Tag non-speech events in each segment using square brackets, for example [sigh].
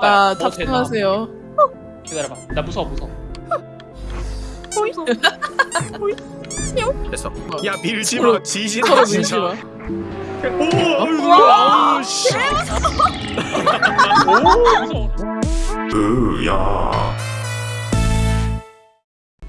아, 뭐 되나? 탑승하세요. 기다려봐. 나 무서워 무서워. 됐어. 어. 야 밀지 마. 지진다 진짜. 마. 오, 아이고, 아우 씨. 오 무서워. 으야.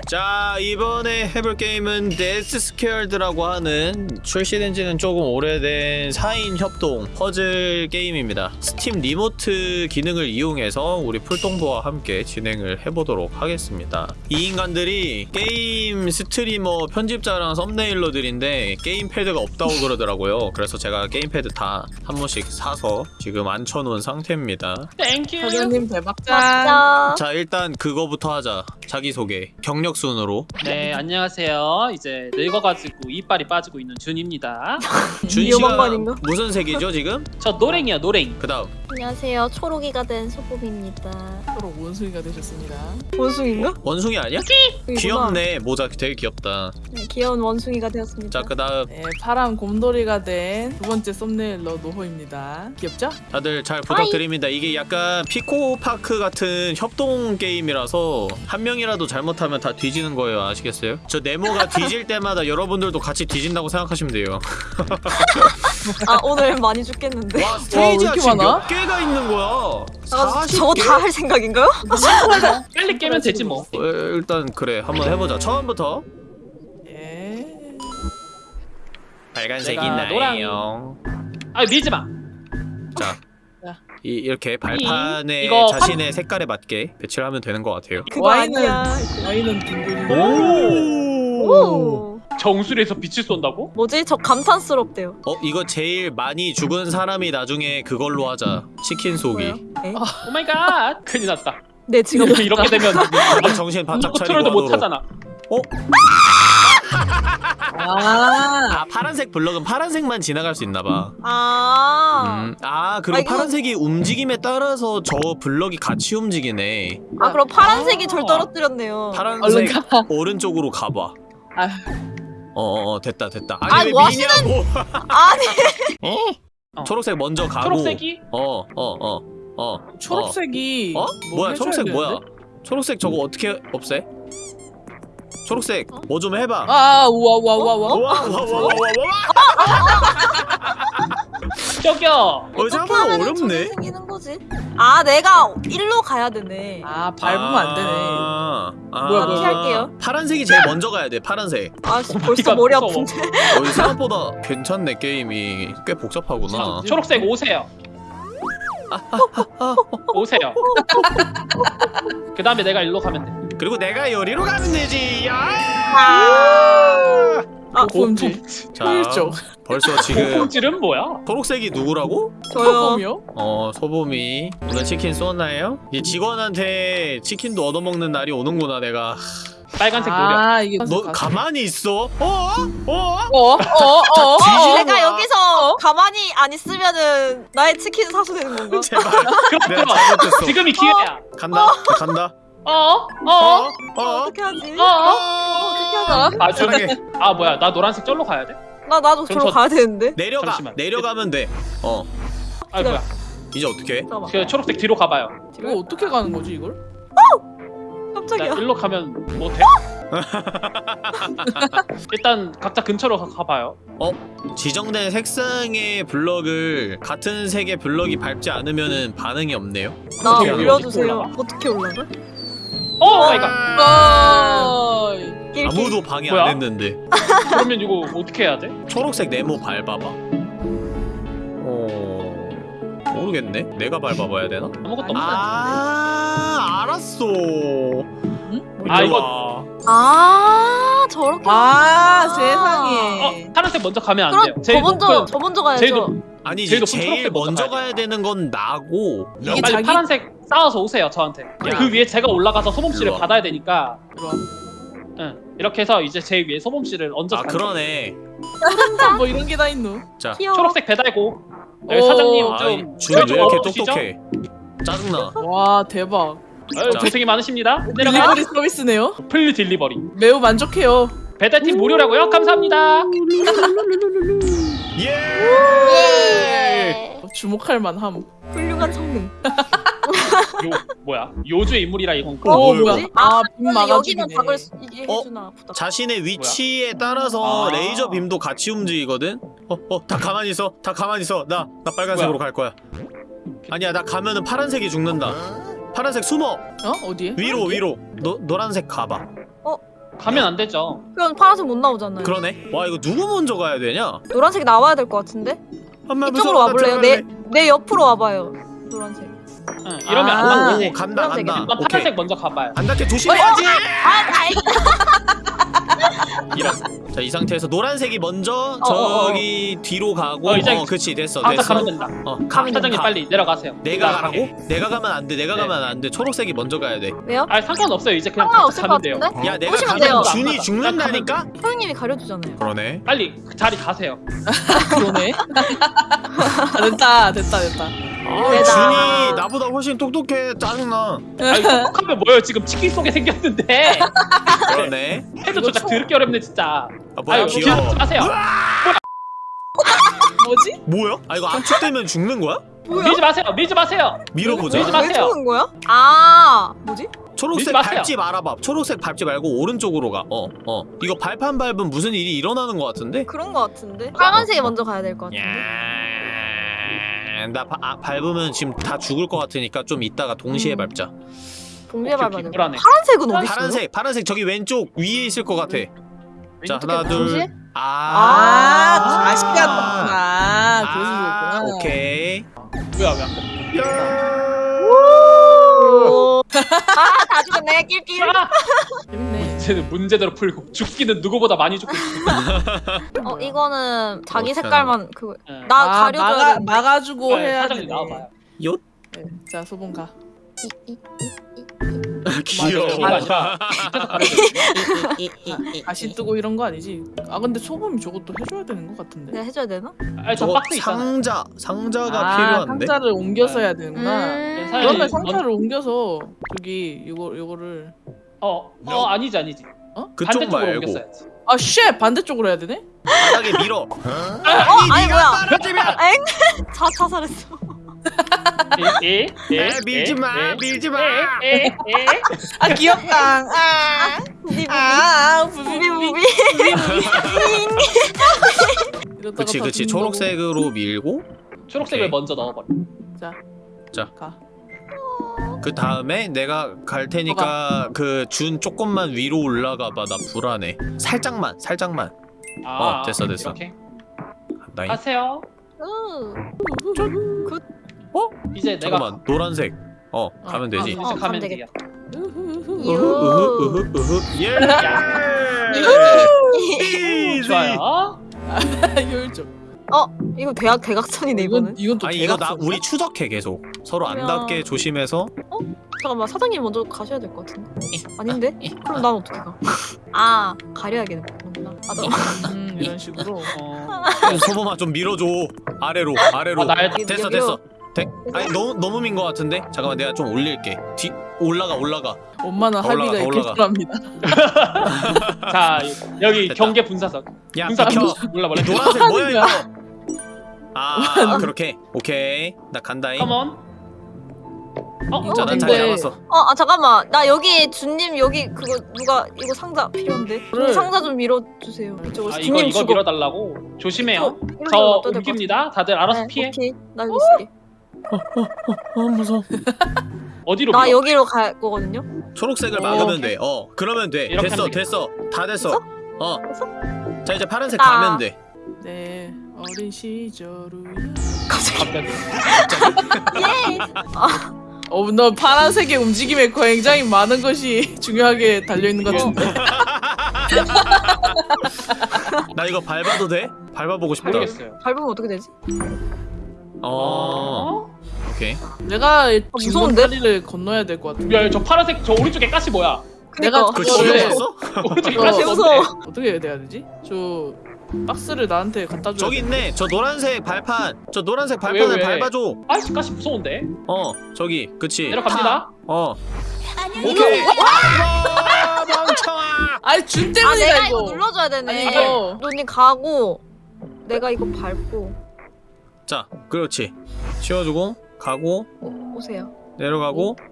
자 이번에 해볼 게임은 데스 스퀘어드라고 하는 출시된 지는 조금 오래된 4인 협동 퍼즐 게임입니다 스팀 remote 기능을 이용해서 우리 풀동부와 함께 진행을 해보도록 하겠습니다 이 인간들이 게임 스트리머 편집자랑 thumbnailer들인데 게임 패드가 없다고 그러더라고요 그래서 제가 게임 패드 다 한 번씩 사서 지금 앉혀놓은 상태입니다 Thank you. 사장님. 맞다. 자 일단 그거부터 하자 자기소개 경력 순으로 네 안녕하세요. 이제 늙어가지고 이빨이 빠지고 있는 준입니다. [laughs] 준 위험한 씨가 거 아닌가? 무슨 색이죠 지금? 저 노랭이야 노랭. 그 다음 안녕하세요. 초록이가 된 소봄입니다. 서로 원숭이가 되셨습니다. 원숭인가? 원숭이 아니야? 귀엽네 모자 되게 귀엽다 네, 귀여운 원숭이가 되었습니다. 자 그 다음 네, 파란 곰돌이가 된 두 번째 썸네일러 노호입니다. 귀엽죠? 다들 잘 부탁드립니다 이게 약간 피코파크 같은 협동 게임이라서 한 명이 라도 잘못하면 다 뒤지는 거예요 아시겠어요? 저 네모가 [laughs] 뒤질 때마다 여러분들도 같이 뒤진다고 생각하시면 돼요 아 오늘 많이 죽겠는데. 와 와, 스테이지가 지금 많아? 몇 개가 있는 거야 아, 40개? 저거 다 할 생각인가요? 빨리 깨면 되지 뭐. 어, 일단 그래 한번 해보자 처음부터 예. 빨간색이 제가 나예요 아 밀지 마. 자 자. 이, 이렇게 발판에 이거 자신의 색깔에 맞게 배치를 하면 되는 것 같아요 그거 와인은. 와인은 둥글이. 오! 오. 정수리에서 빛을 쏜다고? 뭐지? 저 감탄스럽대요. 어 이거 제일 많이 죽은 사람이 나중에 그걸로 하자 치킨 쏘기 뭐요? 에? Oh my God. 큰일 났다. 네 지금 이렇게 되면 아, 정신 바짝 차리고 컨트롤도 못. 하잖아. 아, 아 파란색 블럭은 파란색만 지나갈 수 있나봐 아. 음, 아 그리고 아, 이거- 파란색이 움직임에 따라서 저 블럭이 같이 움직이네 아 그럼 파란색이 아. 절 떨어뜨렸네요. 파란색 가. 오른쪽으로 가봐 아. 어어 됐다 됐다 아, 아니 왜뭐 미냐고 아니 [laughs] 어. 초록색 먼저 가고 초록색이 어어 어어 어, 초록색이 어? 뭐 뭐야 해줘야 초록색 뭐야 되는데? 초록색 저거 어떻게 없애? 초록색 뭐 좀 해봐 아, 우와 우와 우와 우와. 와와와와와 [laughs] 저기요. 어 생각보다 하면 어렵네 생기는 거지? 아 내가 일로 가야 되네. 아, 밟으면 안 되네. 아, 아, 뭐야, 나 뭐야, 피할게요. 파란색이 제일 먼저 가야 돼 파란색 아 씨, 벌써 머리 무서워. 아픈데. 어, 이 생각보다 괜찮네 게임이 꽤 복잡하구나 초록색 오세요. 오세요. 그 다음에 내가 일로 가면 돼. 그리고 내가 요리로 가면 되지. 아! 아, 뭔지. 어, 네. 자, 죠 벌써 지금 소금질은 뭐야? 초록색이 누구라고? 소범이요? 어, 소범이 오늘 치킨 쏘나요? 이 직원한테 치킨도 얻어먹는 날이 오는구나 내가 빨간색 노력 아, 이게 너 가만히 있어? 어? 어? 어? 어? 어? 어? 내가 여기서 가만히 안 있으면은 나의 치킨 사수 되는 건가? 제발 그럼 그럼 지금이 기회야 간다 간다 어? 어? 어? 어? 어떻게 하지? 어? 어떻게 하자? 아, 저, 사랑해 아 뭐야? 나 노란색 절로 가야 돼? 나 나도 저로 저- 가야 되는데. 내려가 잠시만. 내려가면 돼어 아 뭐야? 이제 어떻게 해? 잠깐만. 그 초록색 뒤로 가봐요. 이거 어떻게 가는 거지, 이걸? 나 깜짝이야. 일로 가면 뭐 돼? [laughs] 일단 각자 근처로 가, 가봐요. 지정된 색상의 블럭을 같은 색의 블럭이 밟지 않으면은 반응이 없네요 나 어떻게 올려주세요. 올라가? 어떻게 올라가? Oh my God. 아. 아무도 방해 뭐야? 안 했는데 그러면 이거 어떻게 해야 돼? 초록색 네모 밟아봐 어... 모르겠네 내가 밟아봐야 되나? 아무것도 없어. 아 알았어 아, 일로 이거- 와. 아 저렇게. 아, 어 세상에. 파란색 먼저 가면 안 그럼 돼요. 저 먼저 높은 저 먼저 가야죠. 제일 높- 아니 제일 제일 먼저 먼저 가야 가야 되는 건 나고 이게 빨리 자기 파란색 쌓아서 오세요 저한테. 야. 그 위에 제가 올라가서 소범 씨를 일로 와. 받아야 되니까. 응. 이렇게 해서 이제 제 위에 소범 씨를 얹어. 아 그러네 뭐 이런 게 다 있노? 자 귀여워. 초록색 배달고. 여기 오. 사장님 아이, 좀 준이 왜좀 이렇게? 똑똑해 짜증나 와, 대박. 아유, 자. 고생이 많으십니다. 내려가. 딜리버리 서비스네요. 플리 딜리버리. 매우 만족해요. 배달팀 무료라고요? 감사합니다. 예! 예. 주목할 만함. 훌륭한 성능. [laughs] 요 뭐야? 요주의 인물이라 이건 어, 오 뭐야, 뭐야? 이거? 아, 빈 근데 여기는 막아주기네. 박을 수- 이게 어? 해주나 보다. 자신의 위치에 따라서 아. 레이저 빔도 같이 움직이거든. 어, 어, 다 가만히 있어. 다 가만히 있어. 나, 나 빨간색으로 갈 거야. 아니야, 나 가면은 파란색이 죽는다. 파란색 숨어. 어? 어디에? 위로, 위로. 노, 노란색 가봐. 가면 안 되죠. 그럼 파란색 못 나오잖아요. 그러네. 와, 이거 누구 먼저 가야 되냐? 노란색이 나와야 될 것 같은데? 엄마 이쪽으로 와볼래요? 내. 내 옆으로 와봐요. 노란색. 응, 이러면 아. 안 오, 닿네. 간다. 간다. 일단 오케이. 파란색 먼저 가봐요. 안 닿게 조심해야지. 아, 다행. [laughs] 이런. 자, 이 상태에서 노란색이 먼저 어, 어, 저기 뒤로 가고. 어, 어, 이제 그렇지, 됐어, 아까 됐어. 가면 된다. 어, 가. 사장님 가. 빨리 내려가세요. 내가 올라가게. 가라고? 내가 가면 안 돼. 내가 네. 가면 안 돼. 초록색이 먼저 가야 돼. 왜요? 아 상관없어요. 이제 그냥 상관없을 것 가면 돼요. 같은데? 야, 내가 가면 돼요. 준이 안 죽는다니까? 소영님이 가려주잖아요. 그러네. 빨리 그 자리 가세요. [laughs] 그러네. [laughs] 아, 됐다 됐다 됐다. 아. 준이 나보다 훨씬 똑똑해. 짜증나. 아니 똑똑하면 뭐예요? 지금 치킨 속에 생겼는데 그러네. 해도 조작 더럽게 어렵네 진짜. 아, 뭐야, 아유 귀여워. 귀여워. 하세요. 뭐지? 뭐야? 아, 이거 압축되면 죽는 거야? 밀지 마세요. 밀지 마세요. 밀어보자. 밀지 왜 마세요. 죽은 거야? 아, 뭐지? 초록색. 밟지 말아봐. 초록색 밟지 말고 오른쪽으로 가. 어, 어. 이거 발판 밟으면 무슨 일이 일어나는 것 같은데? 그런 거 같은데? 빨간색이 먼저 가야 될 것 같은데? 야, 나 바, 아, 밟으면 지금 다 죽을 것 같으니까 좀 이따가 동시에 음. 밟자. 동시에 밟아야 돼. 불안해. 파란색은 어디 있어요? 파란색, 파란색 저기 왼쪽 위에 있을 것 같아. 자, 하나, 둘. 아, 아, 다시 아. 갔구나. 그래서 아, 그렇구나. 오케이. 뭐야 왜안 돼? 오. 아, 다 죽었네. 낄낄. 아! 재밌네. 문제는 문제대로 풀고 죽기는 누구보다 많이 죽고. [laughs] 어, 이거는 자기 색깔만 그거. 응. 나 아, 가려줘야 막아, 되는데. 막아주고 네, 해야 사장님 되네. 나와봐요. 요? 네. 자 소봉 가. 이, 이, 이, 이. [laughs] 귀여워. 아니라 밑에서 가려줘. 다시 뜨고 이런 거 아니지? 아 근데 소범이 저것도 해줘야 되는 것 같은데. 내가 해줘야 되나? 아니 저 박스 있잖아. 상자, 상자가 아, 필요한데? 상자를 옮겨서 해야 되는구나. 음. 그러면 먼- 상자를 옮겨서 저기 이거 이거를 어, 어 아니지 아니지. 그쪽 반대쪽으로 말고 옮겼어야지. 아 shit! 반대쪽으로 해야 되네? 바닥에 밀어. 어, 아니 뭐야? 엥? [laughs] 자, 자살했어. 에, 에, 에, 에, 밀지 마, 에, 밀지 마. 에, 에, 에. 아 귀엽다. 아, 부비 부비. 아, 부비 부비 부비. 이러다가 그치, 다 그치. 초록색으로 밀고, 초록색을 오케이. 먼저 넣어버려. 자, 자. 가. 그 다음에 내가 갈 테니까 그 준 조금만 위로 올라가 봐. 나 불안해. 살짝만, 살짝만. 아, 어, 됐어, 됐어. 이렇게 간다잉. 하세요. 음. 이제 내가 잠깐만, 노란색. 어, 어, 가면 되지. 이제 어, 가면. 으흐, 유. 으흐, 으흐. 예! [laughs] 좋아요. [laughs] 효율적. 이거 대학 대각선이네 이거는. 이건 이건 또 아니 이거 나 대각선. 우리 추적해 계속 서로 안 그러면- 닿게 조심해서 잠깐만 사장님 먼저 가셔야 될 것 같은데. 아닌데? 그럼 난 어떻게 가? [laughs] 아 가려야겠구나. 아, 나... 음, 이런 식으로. 어, 소범아 좀 밀어줘 아래로 아래로 아, 나야 됐어. 됐어 돼? 아니 너무 너무 민것 같은데 잠깐만 내가 좀 올릴게 뒤 올라가 올라가 엄마는 더 올라가, 할비가 더 올라가. [laughs] 자. 여기 됐다. 경계 분사석. 야 분사 비켜 몰라 몰라. 이 노란색 뭐야 이거? 아 그렇게 오케이 나 간다잉 컴온. 어, 자, 어, 난 자리 근데- 잡았어 어, 아 잠깐만. 나 여기 준님 여기 그거 누가 이거 상자 필요한데. 그래. 상자 좀 밀어 주세요. 저거 아 이거 준님 이거 죽어. 밀어달라고. 조심해요. 이거 저 옮깁니다. 다들 알아서 네, 피해. 오케이. 나 여기 있을게. 어 무서워 [laughs] 어디로 나 밀어? 여기로 갈 거거든요. 초록색을 어, 막으면 돼어 그러면 돼 이렇게 됐어 하면 됐어 다 됐어 됐어? 어자 이제 파란색 아. 가면 돼 네, 어린 시절우야. 갑자기. 갑자기. [laughs] 예. 어, 너 파란색의 움직임에 굉장히 많은 것이 중요하게 달려 있는 것 같은데. [laughs] 나 이거 밟아도 돼? 밟아보고 싶다 모르겠어요. 밟으면 어떻게 되지? 어 오케이 내가 무서운데? 다리를 건너야 될 것 같아. 야, 저 파란색 저 오른쪽에 가시 뭐야? 내가. 그거 지웠어? [laughs] 오른쪽에 어, 가시 무서워. 뭔데? 어떻게 해야 되지? 저 박스를 나한테 갖다 줘. 저기 있네. 저 노란색 발판. 저 노란색 왜, 발판을 왜? 밟아줘. 아이씨 가시 무서운데. 어, 저기. 그치. 내려갑니다. 어. 오케이. 와, 멍청아. 아니 준 아 때문이다 내가 이거. 이거 눌러줘야 되네. 아니, 이거. 눈이 가고 내가 이거 밟고 자, 그렇지. 치워주고 가고. 오, 오세요. 내려가고 [laughs]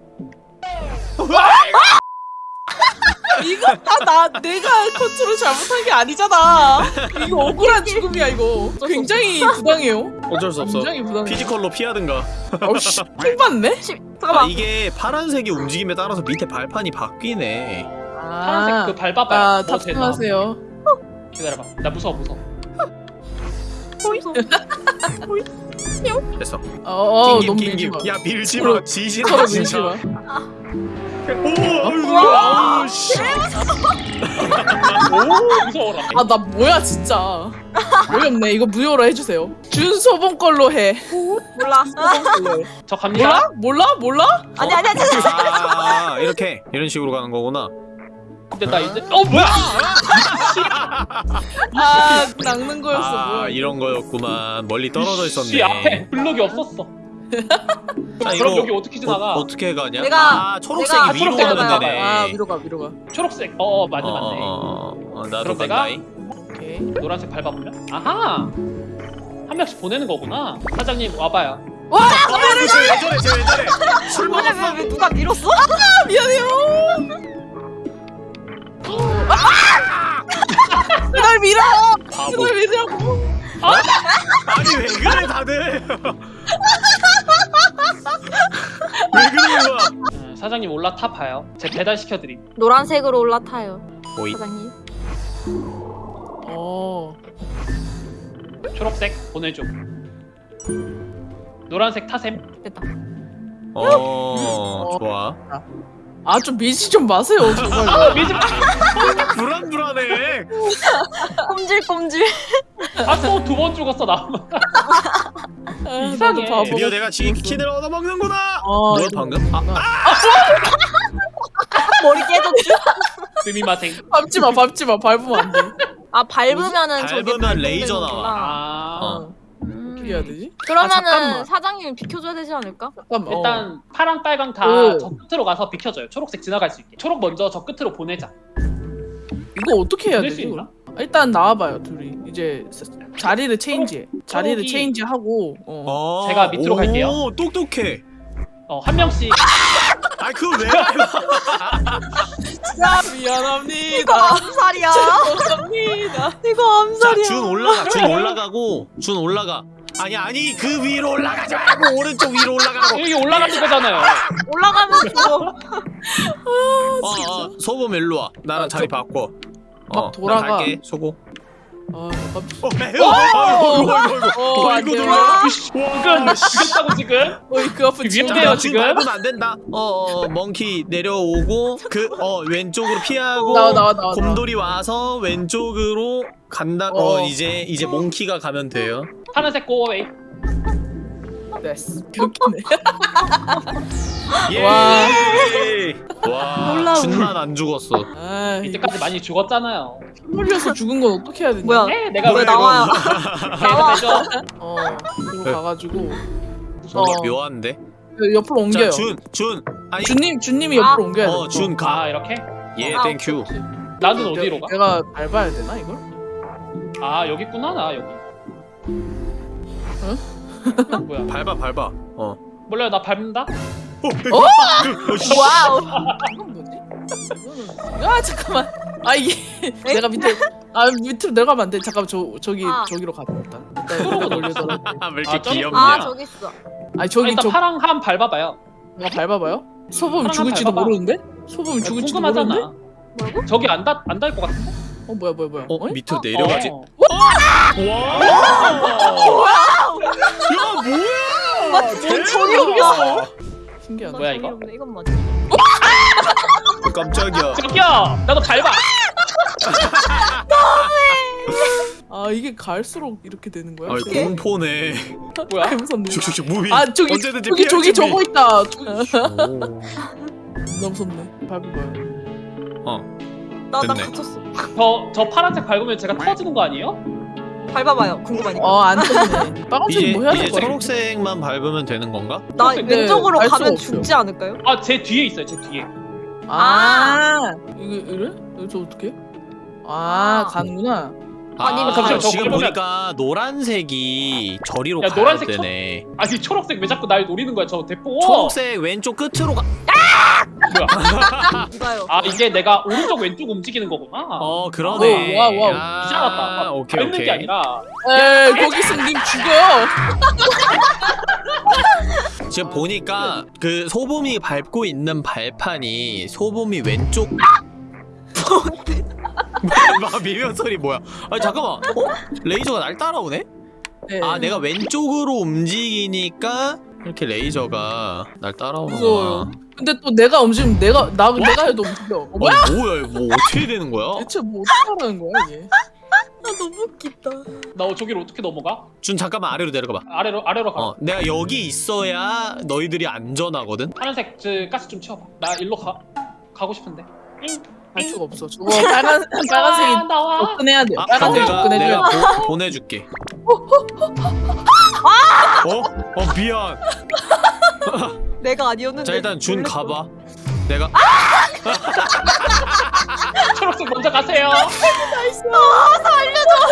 이거 다 나 내가 컨트롤 잘못한 게 아니잖아. 이거 억울한 죽음이야 이거. 굉장히 부당해요. 어쩔 수 없어. 굉장히 부당해. physical로 피하든가. 어씨, 킹 받네. 시, 아, 잠깐만. 이게 파란색이 움직임에 따라서 밑에 발판이 바뀌네. 파란색 그 밟아봐요. 아? 탑승하세요. 기다려봐. 나 무서워 무서워. 됐어. 어, 어 낑김 너무. 밀지 마. 야 밀지 마. 지지 서로 마 밀지 진짜. 마. 오, 우와. 아우 씨. 오 무서워라. 아 나 뭐야 진짜. 어이없네. 이거 무효로 해주세요. 준소봉 걸로 해. 몰라. 저 갑니다. 몰라? 몰라? 몰라? 아니 아니 아니. 아니. 아, 이렇게 이런 식으로 가는 거구나. 근데 나 이제 어 뭐야? [laughs] 아 낚는 거였어. 아, 뭐야. 이런 거였구만. 멀리 떨어져 있었네. 씨 앞에 블록이 없었어. [laughs] 자, 그럼 여기 어떻게 지나가? 어, 떻게 가냐? 내가- 아, 초록색이 내가 위로 초록색 가는 가봐요. 데네. 아 위로 가 위로 가. 초록색. 어, 어 맞네 어, 맞네. 어, 어, 어, 나도 그럼 내가- 간다이. 오케이. 노란색 밟아보면. 아하. 한 명씩 보내는 거구나. 사장님 와봐요. 어, 쟤왜 저래, 쟤왜 저래? 술 근데 먹었어? 왜, 왜 누가 밀었어? 미안해요. 날 밀어. 바보. 날 밀으라고. 아니 왜 그래 다들? 왜 거야? 음, 사장님 올라타 봐요. 제 배달 시켜드림. 노란색으로 올라타요. 오이. 사장님. 어. 초록색 보내줘. 노란색 타셈. 됐다. 어, 좋아. 아좀 밀지 좀 마세요 정말. 아 미지 불안불안해. 꼼질꼼질. 아또 두 번 죽었어 나. 아, 이상해. 바보. 드디어 내가 치킨을 얻어 먹는구나. 어, 뭐야 이거 방금? 아, 머리 깨졌지? 스미마생. 밟지 마 밟지 마 밟으면 안 돼. 아 밟으면은 저게 밟으면. 레이저 나와. 아. 어. 음. 해야 되지? 그러면은 아. 사장님이 비켜줘야 되지 않을까? 잠깐만. 어. 일단 파랑 빨강 다 오. 저 끝으로 가서 비켜줘요. 초록색 지나갈 수 있게. 초록 먼저 저 끝으로 보내자. 이거 어떻게 해야 되지? 그럼? 일단 나와봐요 둘이. 이제 사- 자리를 체인지해. 자리를 초록이- 체인지하고. 어. 어. 제가 밑으로 갈게요. 오, 똑똑해. 어 한 명씩. 아, 그걸 왜? 야 이거 미안합니다. 암살이야. 죄송합니다. 이거 자, 암살이야. 준 올라가. 준 [laughs] 올라가고. 준 올라가. 아니 아니 그 위로 올라가지 말고 오른쪽 위로 올라가고. 여기 올라가는 거잖아요. [laughs] 올라가면 죽어. 어, 어, 소금 일로 와. 나랑 아, 자리 저- 바꿔. 막 어, 돌아가. 소고. 아, 어, 아이고, 아이고, 아이고. 어, 안 이거 돼. 놀라. 지금 죽였다고 지금? 어이 그 아픈 위험해요, 지금. 밟으면 안 된다. 어, 어, 멍키 내려오고 그 어 왼쪽으로 피하고 나와 나와 나와. 곰돌이 와서 왼쪽으로 간다. 어, 어. 이제 이제 몽키가 가면 돼요. 파란색 고어웨이. 됐어. 웃기네. [laughs] 예. 와. 와. 놀라워. 준만 안 죽었어. 아, 이때까지 많이 죽었잖아요. 흘려서 죽은 건 어떻게 해야 되냐? 뭐야? 네, 내가 왜왜 나와요? 나와. 나와. 어, 그리고 가가지고 뭔가 어. 묘한데. 옆으로 옮겨요. 자, 준, 준. 아니, 준님, 준님이 아. 옆으로 옮겨야 돼. 어, 준 가. 아 이렇게? 예, 아, thank you. 나는 어디로 가? 내가 밟아야 되나 이걸? 아 여기 있구나 나 여기. 뭐야? 밟아, 밟아. 어. 몰라요 나 밟는다. 어? wow. 이건 뭐지? 아 잠깐만. 아 이게 내가 밑에 아 밑으로 내려가면 안 돼. 잠깐 저 저기 아. 저기로 가자 일단. 일단 올려더라. 왜 이렇게 아, 좀- 귀엽냐? 아 저기 있어. 아니 저기 일단 저 파랑 한 밟아봐요. 나 밟아봐요. 하나만 죽을지도 밟아봐. 모르는데? 소범이 죽을지도 모르는데? 궁금하잖아. 뭐라고? 저기 안닿안닿것 같은데? 어 뭐야 뭐야 뭐야? 어? 밑으로 내려가지. 어. 와! 야, 뭐야? 뭔 소리 없어. 신기하다. 뭐야, 이거? 이건 뭐지? 깜짝이야. 저기요 나도 밟아. 아 이게 갈수록 이렇게 되는 거야? 아, 공포네. 뭐야? 개 무섭네. 슉슉슉 무비. 아 저기 언제든지 저기 저기. 저거 있다. 너무 무섭네. 밟아봐요. 나, 나 됐네. 갇혔어. 저, 저 파란색 밟으면 제가 터지는 거 아니에요? 밟아봐요. 궁금하니까. 어안 터지네. 빨간색 이제 뭐 해야 이제 될 거야? 초록색만 밟으면 되는 건가? 나 근데 왼쪽으로 갈 수가 가면 없어요. 죽지 않을까요? 아 제 뒤에 있어요 제 뒤에. 아, 이거 이래? 이거 저 어떻게? 아, 아. 가는구나. 아니면 잠시만, 저 지금 그러면- 보니까 노란색이 저리로 야, 가야 노란색 되네. 아니 초록색 왜 자꾸 날 노리는 거야 저 대포 초록색 왼쪽 끝으로 가. 뭐야 이봐요. 아 이게 내가 오른쪽 왼쪽 움직이는 거구나 어 그러네. 오, wow, wow. 야, 이제 알았다 오케이 밟는 오케이. 게 아니라 에 거기서 님 죽여. 지금 보니까 그 소범이 밟고 있는 발판이 소범이 왼쪽. 막 미면 소리 뭐야? 아 잠깐만. 어? 레이저가 날 따라오네? 네. 아 내가 왼쪽으로 움직이니까 이렇게 레이저가 날 따라오는 무서워요. 근데 또 내가 움직이면 내가 나 내가 해도 움직여. 어, 뭐야? 아 뭐야 이거 뭐 어떻게 되는 거야? 대체 뭐 어떻게 하는 거야 이게? 아 너무 웃기다. 나 저기로 어떻게 넘어가? 준 잠깐만 아래로 내려가봐. 아래로 아래로 가 어 내가 여기 있어야 너희들이 안전하거든. 파란색 저 가스 좀 채워봐 나 일로 가 가고 싶은데 응. 할 수가 없어. 저거 빨간 [laughs] 빨간색이 아, 나와 접근해야 돼. 아 빨간색 내가 접근해줘야 내가 돼. 보, 보내줄게. [laughs] 어? 어 미안. [laughs] 내가 아니었는데. 자 일단 준. 가봐. 내가 초록색 먼저 가세요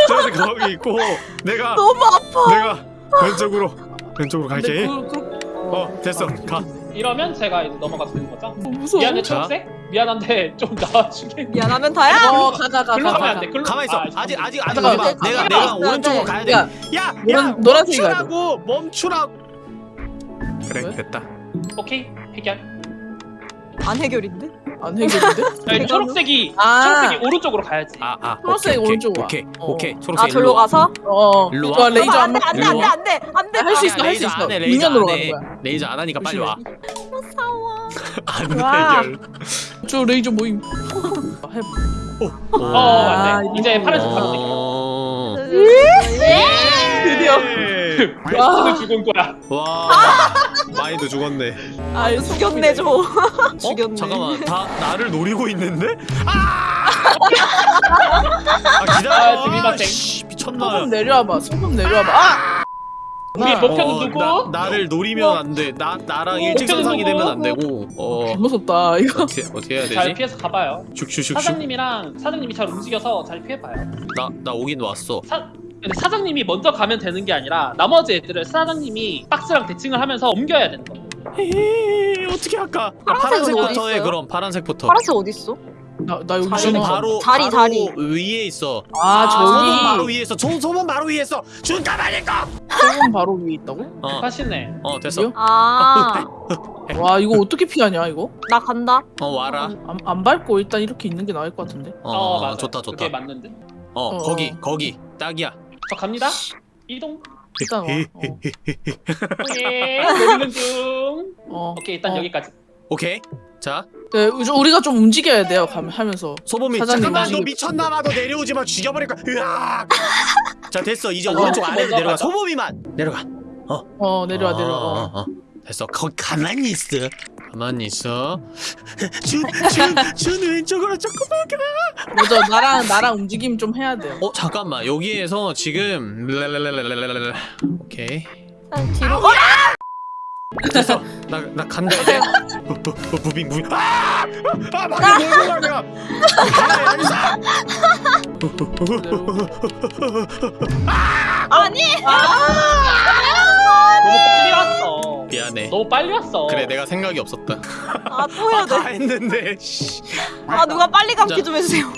저기 거기 있고 내가 너무 아파. 내가 왼쪽으로 왼쪽으로 갈게. 그, 그, 어 됐어 가. 이러면 제가 이제 넘어가도 되는 거죠? 어, 무서워. 미안해 자. 초록색 미안한데 [laughs] 좀 나와줄래? 미안하면 다야. 어 가가 가 글로 가. 가면 가. 안돼 글로 가만 있어. 아, 아직 아직 아직 오지 마. 잠깐만. 내가. 내가 잠깐만. 오른쪽으로 가야 돼. 야, 야, 야, 노란- 노란색이 가야 돼. 멈추라고 멈추라고. 그래 왜? 됐다. 오케이 해결 안 해결인데? 안 [laughs] 해결인데? 아니, 초록색이 아. 초록색이 오른쪽으로 가야지 아, 아. 초록색 오케이, 오른쪽 와. 오케이, 어. 오케이. 초록색 아 절로 와. 가서? 어. 일로 와. 레이저 안 안돼 맞. 안돼 와. 안돼 안돼 할수 안돼. 있어 할 수 레이저 있어. 안 해, 레이저 정면으로 안 가는 해. 거야. 레이저 안 하니까 빨리 와. 무서워. 안 와. 해결. 저 레이저 모임. [laughs] 해. 어 아, 안돼 이제 파란색 어. 드디어. 예. 와 죽은 거야 와. [laughs] 많이도 죽었네. 아 이거 죽였네 저. 어? [laughs] 죽였네. 잠깐만. 다 나를 노리고 있는데? 아! 아, 기다려. 아, 스미마셍. 씨, 미쳤나? 소금 내려와봐. 소금 내려와봐. 아! 우리 나- 목표는 어, 누구? 나, 나를 노리면 안 돼. 나 나랑 일직선상이 누구? 되면 안 되고. 어. 무섭다 이거. 어떻게 어떻게 해야 잘 되지? 피해서 가봐요 슉슉슉슉. 사장님이랑 사장님이 잘 움직여서 잘 피해봐요 나 나 오긴 왔어. 사, 근데 사장님이 먼저 가면 되는 게 아니라 나머지 애들을 사장님이 박스랑 대칭을 하면서 옮겨야 되는 거예요 에이, 어떻게 할까? 아, 파란색부터 해? 그럼 파란색부터. 파란색 어디 있어? 나 나 여기 준. 바로 자리, 바로 자리. 위에 있어. 아 소문 바로 저기 위에 있어. 소, 소문 바로 위에 있어. 준 가만히 있어. 소금 바로 위에 있다고? 어, 하시네 어 됐어. 아, [laughs] 와 이거 어떻게 피하냐 이거? 나 간다. 어 와라. 안, 안 밟고 일단 이렇게 있는 게 나을 것 같은데. 어, 어, 맞아 좋다 좋다. 그게 맞는데 어, 어. 거기 거기 딱이야. 저 갑니다 이동 일단 와. 어. 오케이 중 어. 오케이 일단 어. 여기까지 오케이. 자 네, 우리- 우리가 좀 움직여야 돼요. 가면 하면서. 소범이 잠깐만 너 움직이고. 미쳤나 봐. 너 내려오지 마. 죽여버릴 거야. 으악. 자 됐어. 이제 어, 오른쪽 아래로 먼저 내려가. 소범이만 내려가. 어 내려와 어, 내려와. 어, 어. 어. 됐어. 거기 가만히 있어. 가만히 있어. [laughs] 준 준 준 왼쪽으로 조금만 가. 맞아 나랑 나랑 움직임 좀 해야 돼요. 어 잠깐만 여기에서 지금. 오케이 난 뒤로. 됐어 나 나 간다 이제 어, 어, 어, moving moving 아! 아 막이 가 내가 아 여기서 아니. 너무 빨리 왔어 미안해 너무 빨리 왔어 그래 내가 생각이 없었다 아 또 해야 다 돼. 했는데 씨. 아 누가 빨리 감기 자. 좀 해주세요.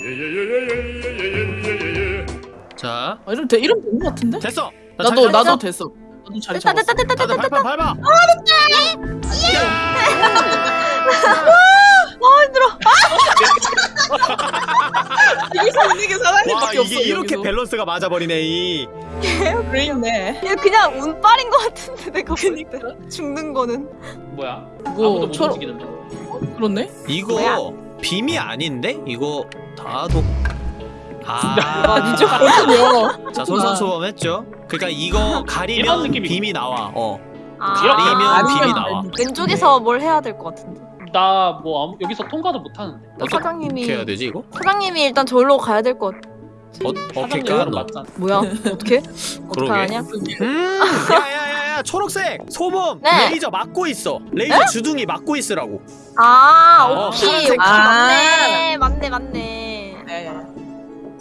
자 아, 이러면 돼 이러면 되는 것 같은데? 됐어 나 나도 나도 잡았어. 됐다 잡았어. 됐다 됐다 됐다. 발판 밟아 아 [laughs] 힘들어. 여기서 있는 게와 사장님밖에 없어. 이게 이렇게 여기서. 밸런스가 맞아버리네 이 [laughs] 그래 있네. 얘 그냥 운빨인 것 같은데 내가 볼 때. 죽는 거는. 뭐야 못 초록- 움직이는데 그렇네. 이거 뭐야? 빔이 아닌데 이거 다도 아? [laughs] 그렇군요. 자 솔선수범했죠 그러니까 이거 [laughs] 가리면 빔이 나와 어 아, 가리면 빔이 나와 왼쪽에서 뭘 해야 될 것 같은데. 나뭐 여기서 통과도 못 하는데 사장님이 어떻게 해야 되지 이거? 사장님이 일단 절로 가야 될 것. 같... 어, 어떻게? 맞잖아 뭐야? [laughs] 어떻게? 어떻게 그러게. 하냐? 음, 야야야야 초록색 소범 네. 레이저 막고 있어. 레이저 주둥이 막고 있으라고. 아 어. 오케이 아. 맞네 맞네 맞네. 네.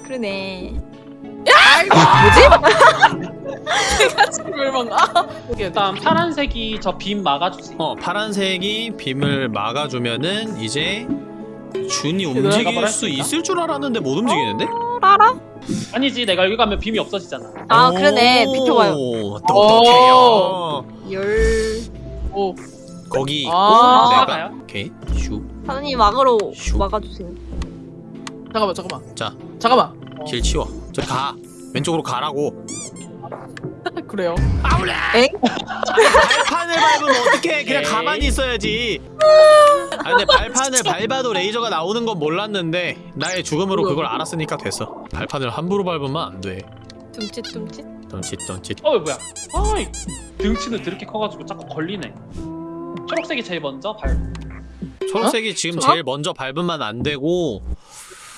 그러네. 내가 지금 멸망. 아, 오케이. 일단 파란색이 저 빔 막아주지. 어 파란색이 빔을 막아주면은 이제 준이 움직일 수 했을까? 있을 줄 알았는데 못 움직이는데? 알아? 아니지 내가 여기 가면 빔이 없어지잖아. 아 그러네 비켜봐요 오, 똑똑해요 열 오. 거기 아. 내가? 오케이 슈 사장님 막으로 슉. 막아주세요 잠깐만, 잠깐만. 자. 잠깐만. 길 치워 저기 가 왼쪽으로 가라고 [laughs] 그래요. 아우래 엥? 발판을 밟으면 어떡해 그냥 에이. 가만히 있어야지 아 근데 발판을 밟아도 레이저가 나오는 건 몰랐는데 나의 죽음으로 그걸 알았으니까 됐어 발판을 함부로 밟으면 안돼 둠칫둠칫 덤칫 어 뭐야? 아이 등치는 드럽게 커가지고 자꾸 걸리네. 초록색이 제일 먼저 발. 초록색이 지금 어? 제일 먼저 밟으면 안 되고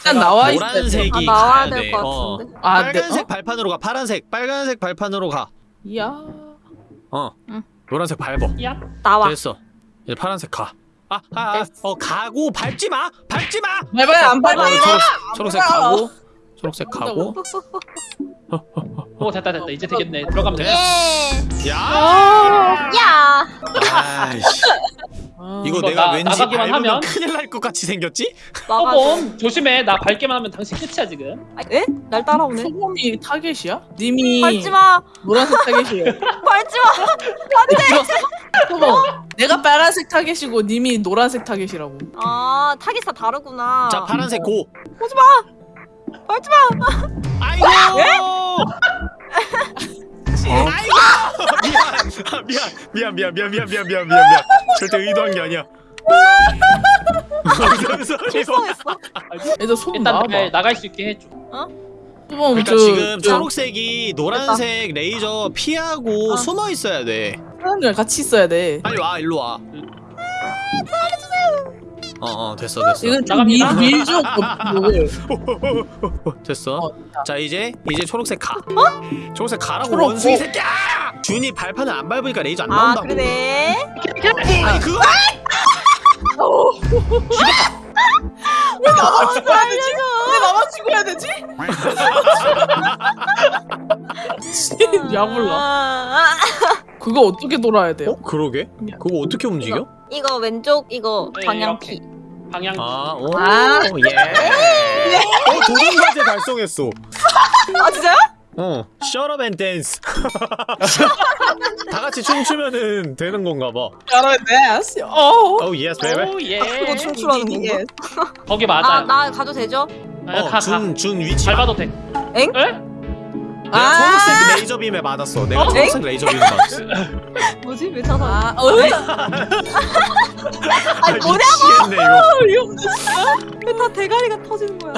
일단 나와 있어야. 노란색이 아 나와야 가야 될 돼. 것 어. 같은데 아, 네. 빨간색 어? 발판으로 가 파란색 빨간색 발판으로 가 이야. 어. 응. 노란색 밟어. 야. 나와 됐어. 이제 파란색 가. 아, 아, 아. 어 가고 밟지 마. 밟지 마. 밟아요, 안 어, 밟아요. 초록, 초록색 밟아요. 가고. 초록색 가고. 오 됐다 됐다 이제 되겠네. 들어가면 돼. 예. 야! 야 아이씨. 아, 이거 이거 내가 나- 왠지 나가기만 밟으면 하면? 큰일 날 것 같이 생겼지? 소범 조심해. 나 밟기만 하면 당신 끝이야 지금. 아, 에? 날 따라오네 소범이 타겟이야? 님이 밟지마 노란색 타겟이에요. 밟지마 들었어? 소범. 내가 빨간색 타겟이고 님이 노란색 타겟이라고. 아 타깃이 다르구나 자, 파란색 go. 오지마 밟지마 아이고! [laughs] 아이고! 미안. 아, 미안. 미안, 미안, 미안, 미안, 미안, 미안, 미안, 미안. 절대 의도한 게 아니야. 실수했어 애들 소범 일단 나와봐. 나, 나갈 수 있게 해줘. 소범 그러니까 저, 지금 저 초록색이 노란색 레이저 피하고 어. 숨어 있어야 돼. 사람들이랑 같이 있어야 돼. 빨리 와, 일로 와. 어, 어, 됐어, 됐어. 이건 좀 나갑니다. 밀- 밀죠, [laughs] 그걸. 됐어. 어, 자, 이제 이제 초록색 가. 초록색 가라고 초록 원숭이 go. 새끼야! 준이 발판을 안 밟으니까 레이저 안 아 나온다고. 그러네 아니 그거 왜 나만 죽어야 되지? 왜 나만 죽어야 되지? [laughs] 야 몰라. 아, 그거 어떻게 돌아야 돼요? 어? 그러게? 그거 어떻게 움직여? 이거 왼쪽 이거 네, 방향키 방향. 아, 오, 아. 예. 어, 도전 과제 달성했어. 아 진짜요? 어, shut up and dance. [laughs] 다 같이 춤추면은 되는 건가 봐. 여러분 네. 어. Oh yes, baby. 오 예. 그거 춤추라는 건가? 거기 맞아요. 아나 가도 되죠? 아, 어, 가, 가. 준, 준 위치. 밟아도 돼. 엥? 에? 내가 아. 초록색 레이저 빔에 맞았어. 내가 어? 초록색 레이저 빔에 맞았어. [laughs] 뭐지? 왜 찾아? 아, 어? 아니 뭐냐고! 이거. [laughs] 왜다 대가리가 터지는 거야?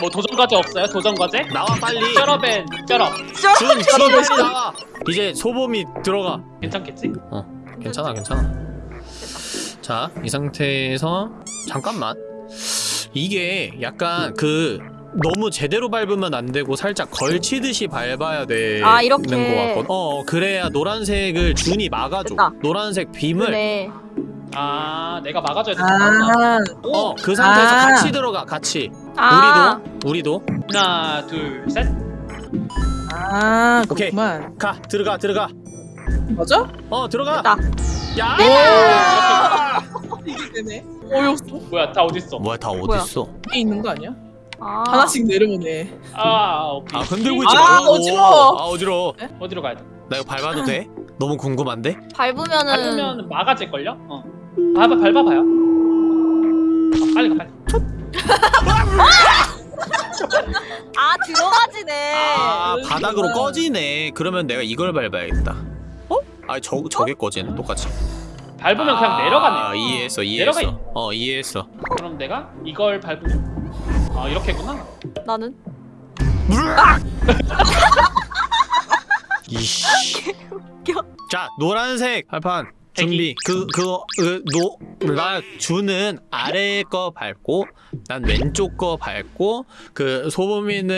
뭐 도전 과제 없어요? 도전 과제? 나와 빨리. 쩔어벤 쩔어. 준, 준 빨리 나와. 이제 소범이 들어가. 괜찮겠지? 괜찮아, 괜찮아. 자, 이 상태에서 잠깐만. 이게 약간 그 너무 제대로 밟으면 안 되고 살짝 걸치듯이 밟아야 되는 아, 이렇게. 거 같거든. 어, 그래야 노란색을 준이 막아줘. 됐다. 노란색 빔을 네. 아 내가 막아줘야 되는구나. 아, 어, 그 상태에서 아. 같이 들어가, 같이. 아. 우리도, 우리도. 하나 둘 셋. 아, 오케이. 그렇구만. 가, 들어가, 들어가. 맞아? 어, 들어가. 됐다. 야! 이게 되네. 어이없어. 뭐야 다 어딨어? 뭐야, 다 뭐야? 어딨어? 위에 있는 거 아니야? 아. 하나씩 내려오네. 아 오케이. 아, 흔들고 있지 아, 말라고. 어지러워. 아, 어지러워. 어디로 가야 돼? 나 이거 밟아도 돼? 너무 궁금한데? 밟으면은 밟으면 막아질 걸요? 어. 밟아 밟아봐요. 아, 빨리 가 빨리. 아 들어가지네. 아 네. 바닥으로 음. 꺼지네 그러면 내가 이걸 밟아야겠다 어? 아니 저, 저게 꺼지네 똑같이 밟으면 아, 그냥 내려가네. 이해했어 이해했어 내려가 어 이해했어 그럼 내가 이걸 밟으면 아 이렇게구나. 나는? 이씨. [laughs] 웃겨. 자 노란색 발판 준비. 그 그거 그노나 주는 아래 거 밟고 난 왼쪽 거 밟고 그 소범이는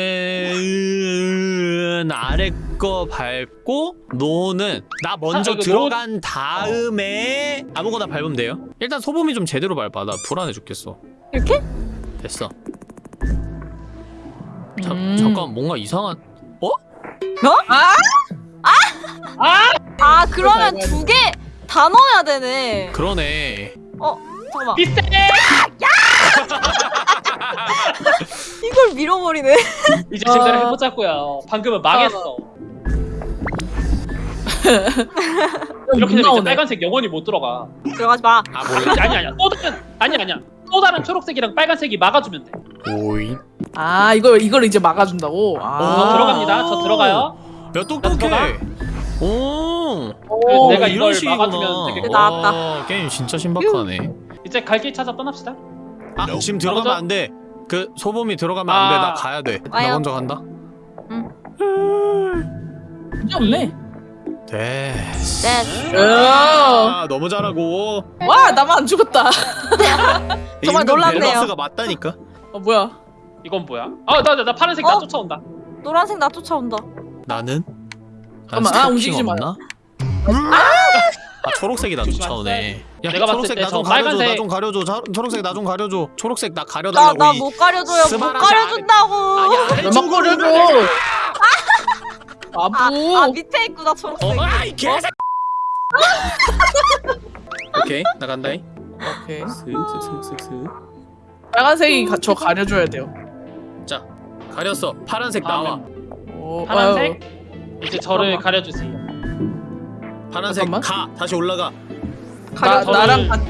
아래 거 밟고 노는 나 먼저 아, 이거 들어간 다음에 아무거나 밟으면 돼요? 일단 소범이 좀 제대로 밟아. 나 불안해 죽겠어. 이렇게? 됐어 자, 음. 잠깐 뭔가 이상한 아 그러면 이거, 이거. 두개 다 넣어야 되네. 그러네 잠깐만. 비슷해. [laughs] 이걸 밀어버리네. 이제 제대로 어. 해보자고요. 방금은 망했어. 이렇게 못 되면. 빨간색 영원히 못 들어가. 들어가지 마. 아 몰라 아니 아니야. 또 다른 아니 아니야. 또 다른 초록색이랑 빨간색이 막아주면 돼. 오이 아 이거 이걸 이제 막아준다고. 저 아. 들어갑니다. 저 들어가요. 야 똑똑해 오 오, 내가 이런 이걸 식이구나. 막아주면 되겠고. 나왔다. 와, 게임 진짜 신박하네 이제 갈 길 찾아 떠납시다. 아 지금 들어가면 가보자. 안돼 그 소범이 들어가면 안돼 아. 나 가야 돼나 와요. 먼저 간다 문제 없네. 됐어 네. 아 너무 잘하고 와 나만 안 죽었다. [laughs] 정말 임금 놀랍네요. 밸런스가 맞다니까 어 뭐야? 이건 뭐야? 아 나 나 나 파란색 나 어? 쫓아온다. 노란색 나 쫓아온다. 나는 잠깐만, 난 아, 움직이지 마. 없나? 아 초록색이 나. 쫓아오네 야 내가 초록색 때나좀저 가려줘 나 좀 가려줘 자, 초록색 나 좀 가려줘 초록색 나나 가려달라고 나 이- 못 가려줘요. 못 가려준다고. 아래 몇 쪽으로 거려줘. 아, 아. 아 밑에 있구나 초록색. 어, 아이 개새 [laughs] 오케이 나간다잉 오케이. 슥슥슥슥슥 빨간색이 가, 저 가려줘야 돼요. 자 가렸어 파란색 나와 오, 파란색? 이제 저를 잠깐만. 가려주세요. 파란색 잠깐만. 가 다시 올라가 나, 가려- 나랑 저를- 같어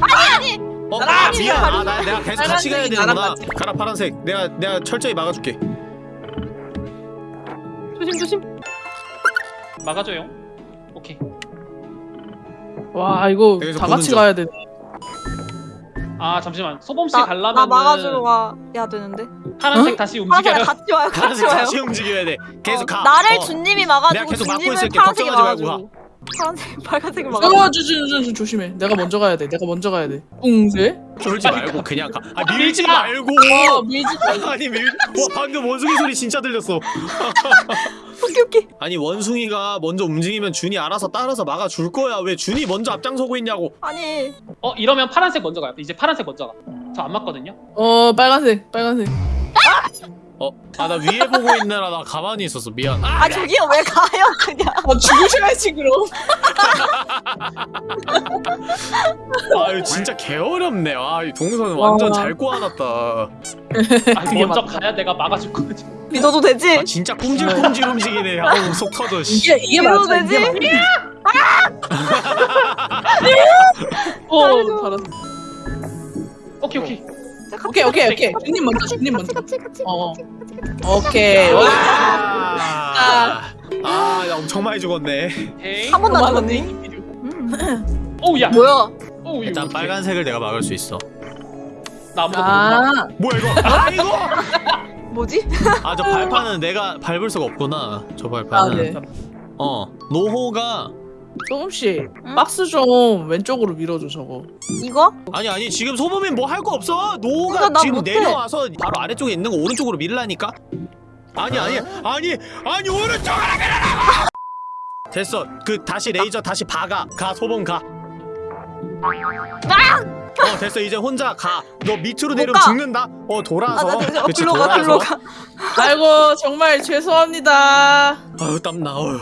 나랑 아, 같이 미안. 아, 나, 내가 계속 같이 가야 되는구나 같이. 가라 파란색 내가 내가 철저히 막아줄게 조심 조심. 막아줘요. 오케이. 와 이거 다 같이 중. 가야 되네. 아 잠시만. 소범 씨 나, 막아주러 가야 되는데. 파란색 응? [laughs] 다시 파란색 움직여요. 같이 와요. 같이 파란색 와요. 다시 움직여야 돼 계속 어, 가 나를 어. 준님이 막아주고 계속 있을게. 파란색이 막아주고. 파란색 [laughs] 빨간색을 막아주고. 어, 저, 저, 저, 저, 조심 해. 내가 먼저 가야 돼. 내가 먼저 가야 돼. 웅세? 쫄지 아니, 말고 가- 그냥 가 아, 밀지 밀지 마. 말고 어, 밀지 말고. [laughs] 아니 밀 와, 방금 원숭이 소리 진짜 들렸어 오케이 오케이. 아니 원숭이가 먼저 움직이면 준이 알아서 따라서 막아줄 거야 왜 준이 먼저 앞장서고 있냐고 아니 어 이러면 파란색 먼저 가요. 이제 파란색 먼저 가. 저 안 맞거든요. 어, 빨간색, 빨간색. 어? 아 나 위에 보고 있느라 나 가만히 있었어 미안 아, 아 저기요 왜 가요 그냥. 어, 죽으셔야지, 그럼. 아 이거 진짜 개어렵네 아이 동선 완전 와. 잘 꼬아놨다 아, 그게 먼저 맞다. 가야 내가 막아줄 거지. 믿어도 되지? 아 진짜 꼼질꼼질 움직이네 아우 속 터져 씨. 이게, 이게 이러도 맞아. 이게 되지? 맞아. [laughs] 어, 알았어. 오케이 오케이. 오케이, 오케이, 오케이. 주님 먼저, 주님 먼저. 같이 같이 어. 같이 같이 같이. 오케이. 와. 아, 아, 나 엄청 많이 죽었네. 한 번도 안. 죽었니? 음. 오야. 뭐야? 오 일단 빨간색을 내가 막을 수 있어. 나 아무것도 못 아, 뭐야 이거? 아 이거? [laughs] 뭐지? 아 저 발판은 내가 밟을 수가 없구나. 저 아, 발판은. 네. 어 노호가 조금씩 응? 박스 좀 왼쪽으로 밀어줘, 저거. 이거? 아니 아니 지금 소범인 뭐할 거 없어. 노호가 그러니까 나 지금 못해. 내려와서 바로 아래쪽에 있는 거 오른쪽으로 밀라니까. 아니 아니 아니 아니 오른쪽으로 밀라. 됐어. 그 다시 레이저 다시 박아. 가 소범 가. 어 됐어 이제 혼자 가. 너 밑으로 내리면 가. 죽는다. 어 돌아서. 아나 어, 그치, 가 돌아서. 글로 가. 아이고, 정말 죄송합니다. 아유 땀나. 어휴.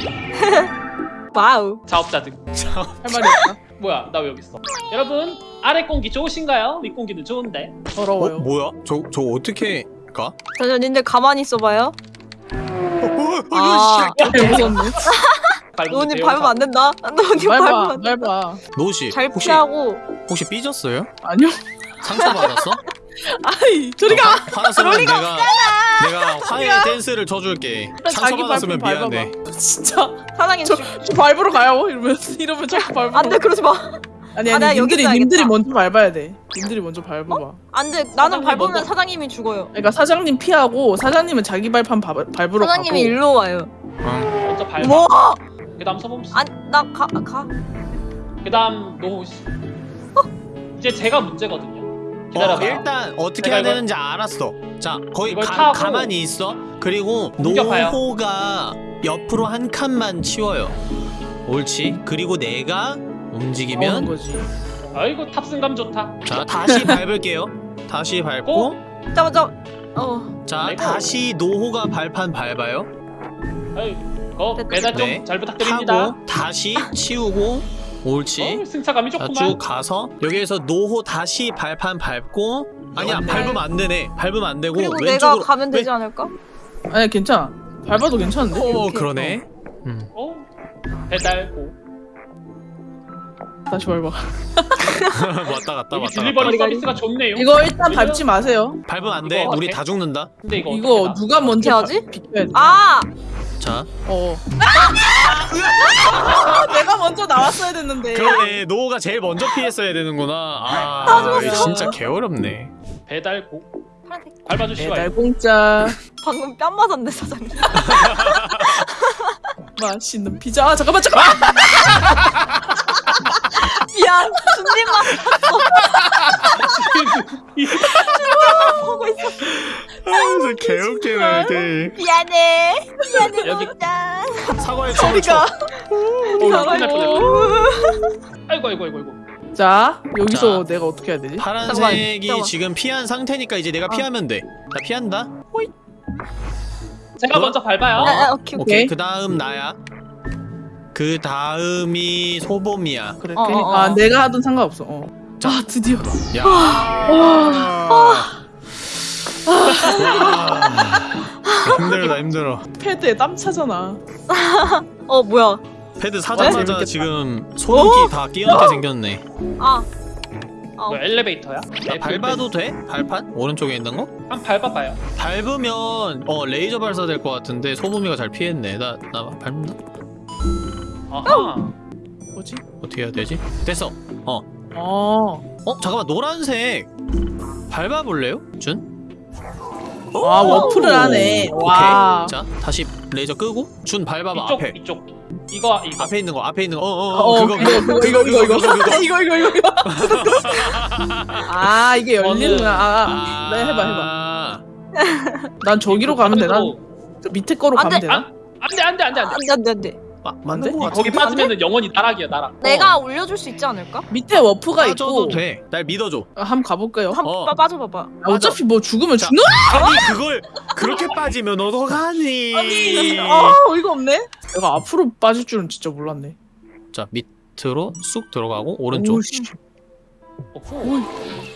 [laughs] wow. [laughs] 자업자득. 할 말이 없다. [laughs] 뭐야 나 왜 여기 있어? 여러분 아래 공기 좋으신가요? 윗 공기는 좋은데. 어 더러워요. 뭐야? 저 저 어떻게 가? 저저 님들 가만히 있어봐요. 어, 어, 아. 이거 씨. 야, 무섭네. 노님 밟으면 안 된다. 노님 밟으면 안. 노시 잘 혹시 피하고. 혹시 삐졌어요? 아니요. 상처 받았어? 아이, 저리 가! 화났으면 내가 내가 화해 댄스를 쳐줄게. 상처 자기 받았으면 발품 미안해. 밟아봐. 진짜. 사장님 저, 저 밟으러 가요. 이러면, 이러면 자꾸 밟으러. 안돼 그러지 마. 아니, 아, 아니, 여기 님들이. 님들이 먼저 밟아야 돼. 님들이 먼저 밟아봐. 안돼 나는 밟으면 먼저. 사장님이 죽어요. 그러니까 사장님 피하고, 사장님은 자기 발판 밟, 밟으러 사장님이 가고. 일로 와요. 응. 먼저 밟아. 뭐? 그 다음 소범 씨. 안나가 가. 그 다음 노호 씨. 이제 제가 문제거든요. 기다려봐. 어, 일단 어떻게 해야 이걸- 되는지 알았어. 자, 이걸 가, 가만히 있어. 그리고 공격하여. 노호가 옆으로 한 칸만 치워요. 옳지. 그리고 내가 움직이면 거지. 아이고 탑승감 좋다. 자 다시 [laughs] 밟을게요. 다시 밟고 어? 잠깐 잠. 어. 자. 다시 노호가 발판 밟아요 아이, 어. 배달 좀 네. 잘 부탁드립니다. 하고 다시 치우고 옳지 어, 승차감이 자 좋구만. 쭉 가서 여기에서 노호 다시 발판 밟고 아니야 네. 밟으면 안 되네 밟으면 안 되고 그리고 왼쪽으로 내가 가면 왜- 되지 않을까? 아니 괜찮아. 밟아도 괜찮은데? 어. 그러네 음. 어 배달 고. 다시 밟아. [laughs] 왔다 갔다 왔다 딜리버리 갔다 서비스가 좋네요. 이거 일단 밟지 마세요. 밟으면 안돼 이거 우리? 다 죽는다 근데 이거 이거 누가 먼저 돼? 아! 자 어. 아, [laughs] 내가 먼저 나왔어야 됐는데. 그러네 노호가 제일 먼저 피했어야 되는구나 아 이거 진짜 개어렵네 나? 배달 고. 파란색. 밟아주시오. 배달 공짜 방금 뺨 맞았네 사장님. [laughs] 맛있는 피자. 아, 잠깐만 잠깐만. 준비만 보고 있어. 아 진짜 개웃기네 이게 미안해. 미안해. 여기- 어, 이거 끝날 뻔했네. 아이고 아이고 아이고 아이고. 자 여기서 자. 내가 어떻게 해야 되지? 파란색이 잠깐만. 지금 피한 상태니까 이제 내가 아. 피하면 돼 나 피한다 제가 뭐? 먼저 밟아요. 아, 아, 오케이. 오케이 오케이. 그 다음 나야 그 다음이 소봄이야 그래. 어, 어, 어. 아 내가 하던 상관없어. 어. 자. 아 드디어. 야 와, 와. 힘들다 힘들어 패드에 땀 차잖아. 어 뭐야? 패드 사자마자 재밌겠다. 지금 소름기 다 끼얹게 생겼네 아. 아, 뭐 엘리베이터야? 나 밟아도 돼? 발판? 오른쪽에 있는 거? 한 밟아봐요. 밟으면 어 레이저 발사 될 것 같은데 소범이가 잘 피했네 나나 밟나? 아하. 뭐지? 어떻게 해야 되지? 됐어 어 어. 어 잠깐만 노란색 밟아볼래요? 준? 아 워프를 하네. 오케이 와. 자 다시 레이저 끄고 준 밟아봐 이쪽 앞에 이쪽. 이거 이거. 앞에 있는 거 앞에 있는 거 어어 어 어, 그거 이거 그거 이거 이거 이거 그거, 그거. 이거 이거 이거 이거. [laughs] 아 이게 열리는구나. 아, 아, 네 해봐 해봐. 난 저기로 가면 되나? 저 밑에 거로 안 가면 돼, 되나? 안돼 안돼 안돼 안돼. 안돼 안돼 안돼. 아, 맞는 거안 돼? 같은데? 거기 빠지면은 영원히 나락이야 나락. 내가 올려줄 수 있지 않을까? 밑에 워프가 빠져도 있고. 돼 날 믿어줘 아, 한번 가볼까요? 한 어. 번 빠져봐봐. 아, 어차피 뭐 죽으면 자. 죽는? 아니 그걸 그렇게 빠지면 어떡하니 아니, 아 어이가 없네. 내가 앞으로 빠질 줄은 진짜 몰랐네. 자 밑으로 쑥 들어가고 오른쪽 오씨. 어후.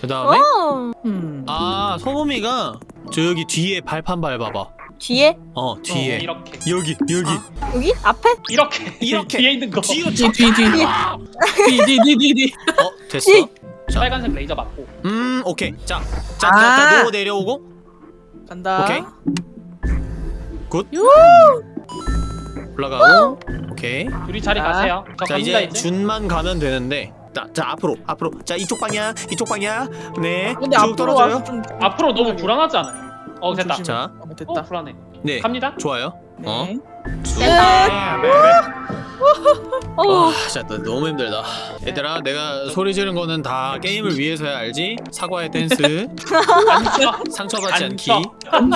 그 다음에 어. 음. 아 소범이가 저기 뒤에 발판 밟아봐 뒤에? 어 뒤에 이렇게 여기 여기 여기? 앞에? 이렇게 이렇게. [laughs] 뒤에 있는 거. 뒤로 뒤, 뒤, 뒤. 뒤, 뒤, 뒤, 뒤. 어 됐어 뒤. 자. 빨간색 레이저 맞고. 음 오케이 자자자 아. 노 내려오고 간다. 오케이. good 유. 올라가고 오케이 둘이 자리 자. 가세요. 저자 이제 이제. 준만 가면 되는데 자, 자 앞으로 앞으로 자 이쪽 방향 이쪽 방향 네쭉 앞으로 떨어져요 앞으로 너무 불안하지 않아요? 어 됐다. 조심해. 자. 어, 어 됐다. 불안해. 네 갑니다. 좋아요 어 네. 쭉. 됐다. 어. 아, 진짜 나 너무 힘들다. 얘들아, 내가 소리 지른 거는 다 게임을 위해서야 알지? 사과의 [laughs] 댄스. 상처받지 않기.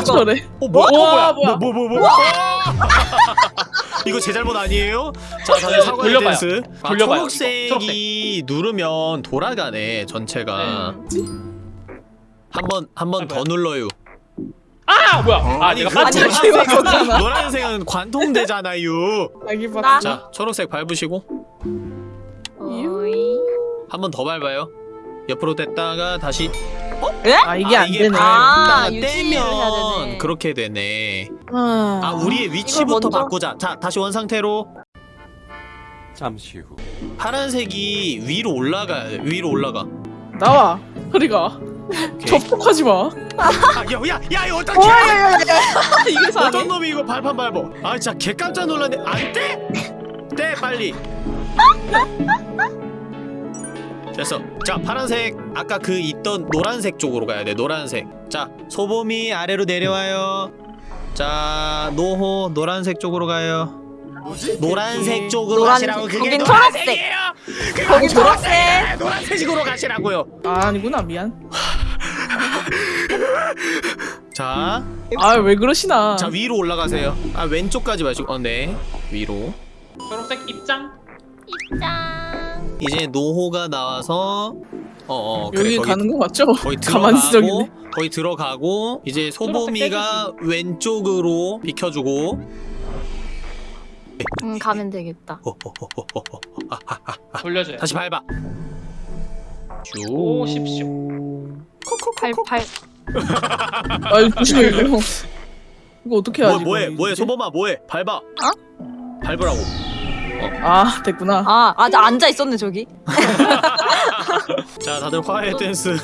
저래. 어, 뭐야? 와, 뭐야. 뭐, 뭐, 뭐, 뭐? [laughs] 이거 제 잘못 아니에요? 자, 다들 사과의 돌려봐요. 댄스. 아, 돌려봐요, 초록색이 누르면 돌아가네, 전체가. 한 번, 한 번 더 눌러요. 아 뭐야? 아 내가 빠지. 아니, 노란색은, 거잖아. 노란색은 관통되잖아요. 봐. 자, 초록색 밟으시고. 한 번 더 밟아요. 옆으로 댔다가 다시 아 이게 안 되네. 아, 아, 유지를 해야 떼면 되네. 그렇게 되네. 아, 아 우리의 위치부터 먼저- 바꾸자. 자 다시 원 상태로 잠시 후 파란색이 위로 올라가. 위로 올라가. 나와. 허리가. 접촉하지 마. 아, 야야 야 이거 어, 어떡해? 야, 야, 야, 야. [laughs] 이게 사네. 어떤 놈이 이거 발판 밟어? 아 진짜 개 깜짝 놀랐네. 안 돼? 떼 빨리. 됐어. 자 파란색 아까 그 있던 노란색 쪽으로 가야 돼. 노란색. 자 소범이 아래로 내려와요. 자 노호 노란색 쪽으로 가요. 노란색 쪽으로 노란색. 가시라고 그게 거긴 초록색. 노란색이에요. 거기 초록색. 노란색으로 가시라고요. 아, 아니구나 미안. [laughs] 자, 아 왜 그러시나. 자 위로 올라가세요. 아 왼쪽까지 마시고, 어 네, 위로. 초록색 입장. 짠. 이제 노호가 나와서 어 어 그래 여기 거기 가는 거 맞죠? [laughs] 가만히 들어가고. 거기 들어가고 이제 소범이가 왼쪽으로 비켜주고 응 가면 되겠다. 호호호호호호. [laughs] 돌려줘요. 다시 밟아 쭉 오십시오. 팔팔 아 조심해 이거. 이거 어떻게 뭐, 하지? 뭐해 뭐해? 소범아 뭐해 밟아 밟으라고 아 됐구나. 아 아직 앉아 있었네 저기. [laughs] 자 다들 화해 댄스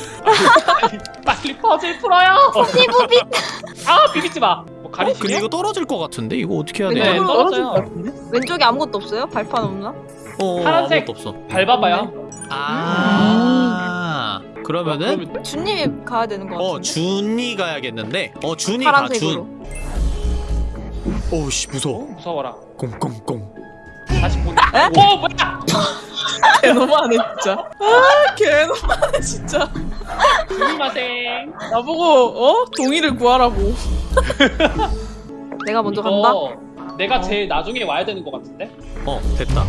[laughs] 빨리 퍼즐 풀어요. 삐부비. 아 비비지 마. 뭐 어, 근데? 이거 떨어질 것 같은데 이거 어떻게 해야 네, 돼? 네. 떨어질 것 같은데? 왼쪽에 아무것도 없어요? 발판 없나? 어 파란색. 아무것도 없어 밟아봐요. 아 그러면은 그러면 준님이 가야 되는 거 같은데. 어 준이 가야겠는데 어 준이 파란색으로. 가 준 오우씨 무서워 어, 무서워라. 꽁꽁꽁 다시 보내. 오 뭐야? [laughs] 개 너무하네 진짜. 아개 너무하네 진짜. 스미마생. 나보고 어 동의를 구하라고. 내가 먼저 간다. 내가 제일 나중에 와야 되는 것 같은데? 어 됐다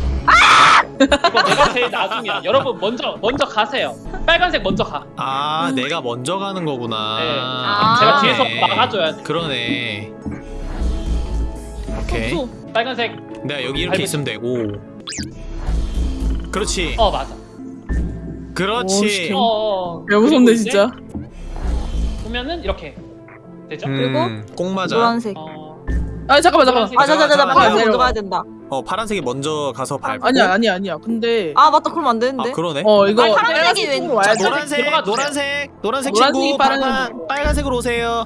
이거 내가 제일 나중이야. 여러분 먼저 먼저 가세요. 빨간색 먼저 가. 아 내가 먼저 가는 거구나 네. 아. 제가 뒤에서 네. 막아줘야 돼. 그러네 오케이 무서워. 빨간색. 내가 여기 이렇게 있으면 되고 그렇지 어 맞아. 그렇지 오, 어. 개 무섭네 진짜. 보면은 이렇게 되죠? 음, 꼭 맞아 노란색. 어. 아 잠깐만 잠깐만. 노란색. 아 자자자자 잠깐만, 빨간 먼저. 가야 된다. 어 파란색이 먼저 가서 밟고 아니야 아니야 아니야. 근데 아 맞다 그럼 안 되는데. 아, 그러네 어 이거 아니, 파란색이 빨간색으로 와야 자 돼. 노란색 들어가. 노란색 노란색 노란색이 친구 빨간 빨간색으로 오세요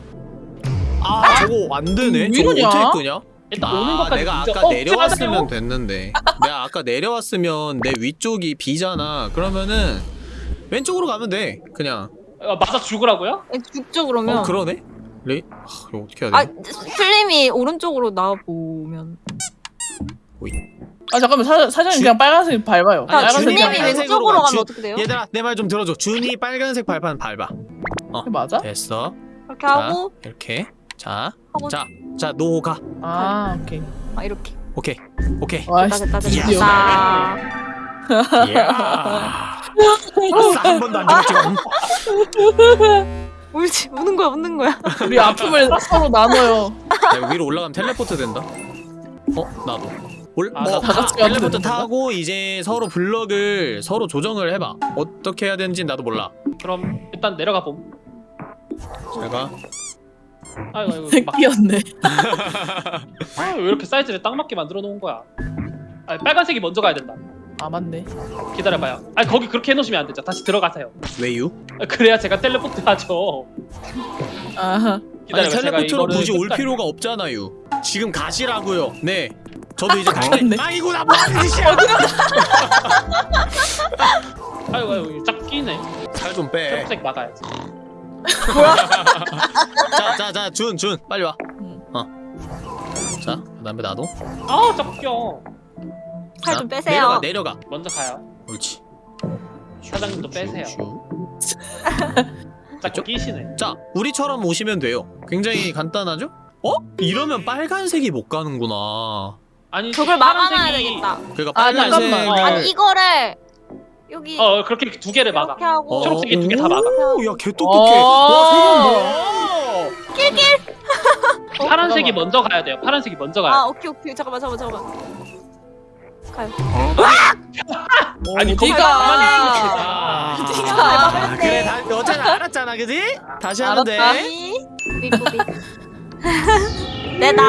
아 저거 안 되네 음, 저거? 어떻게 끄냐 일단 오는 아 것까지 내가 아까 어, 내려왔으면? 됐는데 내가 아까 내려왔으면 내 위쪽이 B잖아 그러면은 왼쪽으로 가면 돼 그냥 어, 맞아 죽으라고요? 죽죠 그러면. 어 그러네 레이 아, 이거 어떻게 해야 아돼 슬림이 오른쪽으로 나와 보면. 아 잠깐만 사, 사장님 주- 그냥 빨간색 밟아요. 자 빨간색 빨간색으로 왼쪽으로 가. 가면 주- 어떻게 돼요? 얘들아 내 말 좀 들어줘 준이 빨간색 발판 밟아 맞아? 됐어 이렇게 하고 이렇게 자 하고 자, 자, 노 가. 아 오케이. 아 이렇게. 오케이. 오케이. 와 됐다 한 번도 안 죽었지. [laughs] 울지 우는 거야 웃는 거야. 우리 아픔을 서로 나눠요. 야, 위로 올라가면 텔레포트 된다. 어, 나도. 올, 아, 뭐, 나다 텔레포트? 타고 이제 서로 블럭을 서로 조정을 해봐. 어떻게 해야 되는지 나도 몰라. 그럼 일단 내려가 봄. 제가 아이고 아이고 막, 새끼였네. 아, 왜 이렇게 사이즈를 딱 맞게 만들어 놓은 거야? 아 빨간색이 먼저 가야 된다. 아 맞네. 기다려봐요. 아 거기 그렇게 해놓으시면 안 되죠. 다시 들어가세요. 왜유? 아, 그래야 제가 텔레포트 하죠. 아하. 아니 기다려봐. 제가 텔레포트로 굳이 올 끝까지- 필요가 없잖아요. 지금 가시라고요. 네. 저도 이제. 가는데. 아이고 나 뭐하는 짓이야? 아이고 아이고 짝 끼네. 살 좀 빼. 초록색 막아야지. 자, 자, 자, 준, 준, 빨리 와. 응. 어. 자, 그다음에 나도. 아. 살 자, 좀 빼세요. 내려가, 내려가. 먼저 가요. 옳지. 사장님도 빼세요. 슈. 자꾸 [laughs] 끼시네. 자, 우리처럼 오시면 돼요. 굉장히 간단하죠? 어? 이러면 빨간색이 못 가는구나. 아니 저걸 막아놔야 되겠다. 그러니까 아, 빨간색을 잠깐만. 아니 이거를 여기 어 그렇게 두 개를 막아. 이렇게 하고 어, 초록색이 두 개 다 막아. 오, 야, 개 똑똑해. 어. 와, 세번 뭐야? [laughs] 파란색이 잠깐만. 먼저 가야 돼요. 파란색이 먼저 가야 아 돼. 오케이 오케이 잠깐만 잠깐만 잠깐만. 가요. [laughs] 아니 거기 네가 아, 네가 그래, 다, 어차피 알았잖아, 그지? 다시 돼. 알았다. 삐꾸삐. 내다.